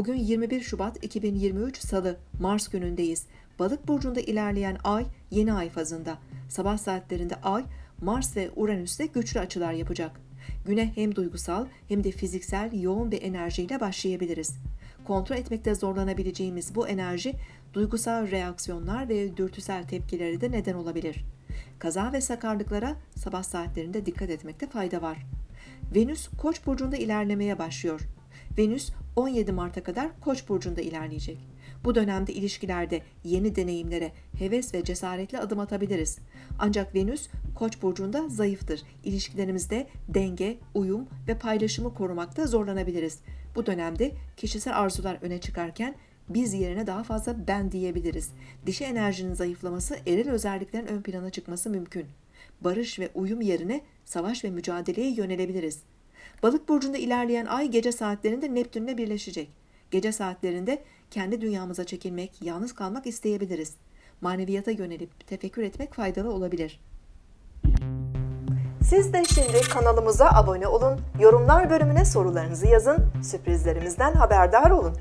Bugün 21 Şubat 2023 Salı, Mars günündeyiz. Balık burcunda ilerleyen ay yeni ay fazında. Sabah saatlerinde ay Mars ve Uranüs'te güçlü açılar yapacak. Güne hem duygusal hem de fiziksel yoğun bir enerjiyle başlayabiliriz. Kontrol etmekte zorlanabileceğimiz bu enerji duygusal reaksiyonlar ve dürtüsel tepkilere de neden olabilir. Kaza ve sakarlıklara sabah saatlerinde dikkat etmekte fayda var. Venüs Koç burcunda ilerlemeye başlıyor. Venüs 17 Mart'a kadar Koç burcunda ilerleyecek. Bu dönemde ilişkilerde yeni deneyimlere heves ve cesaretle adım atabiliriz. Ancak Venüs Koç burcunda zayıftır. İlişkilerimizde denge, uyum ve paylaşımı korumakta zorlanabiliriz. Bu dönemde kişisel arzular öne çıkarken biz yerine daha fazla ben diyebiliriz. Dişi enerjinin zayıflaması, eril özelliklerin ön plana çıkması mümkün. Barış ve uyum yerine savaş ve mücadeleye yönelebiliriz. Balık burcunda ilerleyen ay gece saatlerinde Neptünle birleşecek. Gece saatlerinde kendi dünyamıza çekilmek, yalnız kalmak isteyebiliriz. Maneviyata yönelip tefekkür etmek faydalı olabilir. Siz de şimdi kanalımıza abone olun, yorumlar bölümüne sorularınızı yazın, sürprizlerimizden haberdar olun.